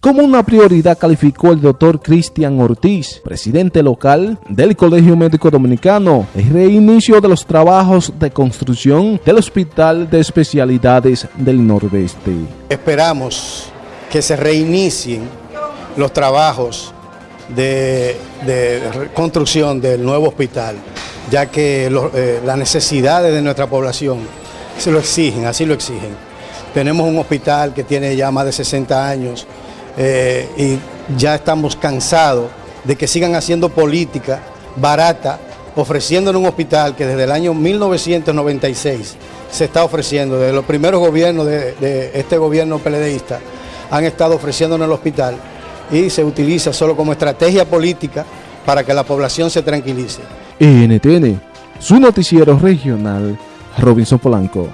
Como una prioridad calificó el doctor Cristian Ortiz, presidente local del Colegio Médico Dominicano, el reinicio de los trabajos de construcción del Hospital de Especialidades del Nordeste. Esperamos que se reinicien los trabajos de, construcción del nuevo hospital, ya que eh, las necesidades de nuestra población se lo exigen, así lo exigen. Tenemos un hospital que tiene ya más de 60 años, eh, y ya estamos cansados de que sigan haciendo política barata, ofreciéndole un hospital que desde el año 1996 se está ofreciendo, desde los primeros gobiernos de, este gobierno peledeísta, han estado ofreciéndonos el hospital y se utiliza solo como estrategia política para que la población se tranquilice. NTN, su noticiero regional, Robinson Polanco.